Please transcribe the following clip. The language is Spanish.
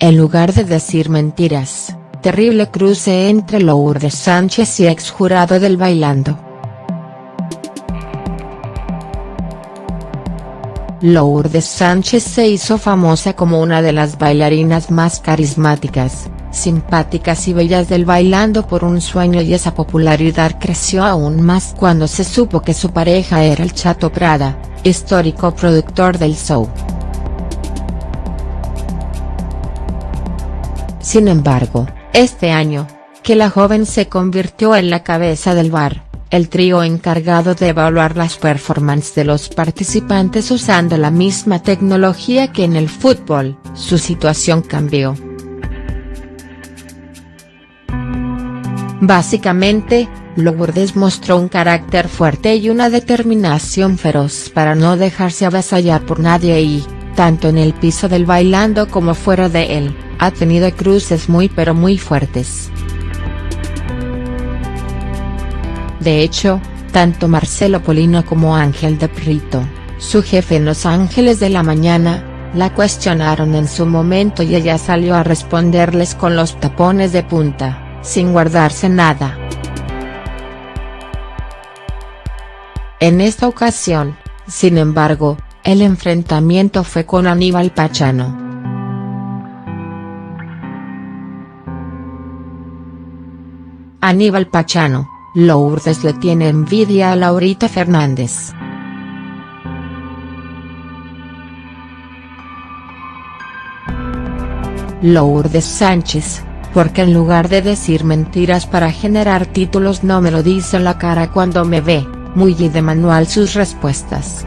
en lugar de decir mentiras, terrible cruce entre Lourdes Sánchez y ex jurado del Bailando. Lourdes Sánchez se hizo famosa como una de las bailarinas más carismáticas, simpáticas y bellas del Bailando por un sueño y esa popularidad creció aún más cuando se supo que su pareja era el Chato Prada, histórico productor del show. Sin embargo, este año, que la joven se convirtió en la cabeza del bar, el trío encargado de evaluar las performances de los participantes usando la misma tecnología que en el fútbol, su situación cambió. Básicamente, Lourdes mostró un carácter fuerte y una determinación feroz para no dejarse avasallar por nadie y, tanto en el piso del bailando como fuera de él, ha tenido cruces muy pero muy fuertes. De hecho, tanto Marcelo Polino como Ángel de Prito, su jefe en Los Ángeles de la Mañana, la cuestionaron en su momento y ella salió a responderles con los tapones de punta sin guardarse nada. En esta ocasión, sin embargo, el enfrentamiento fue con Aníbal Pachano. Aníbal Pachano, Lourdes le tiene envidia a Laurita Fernández. Lourdes Sánchez, porque en lugar de decir mentiras para generar títulos no me lo dice en la cara cuando me ve, muy y de manual sus respuestas.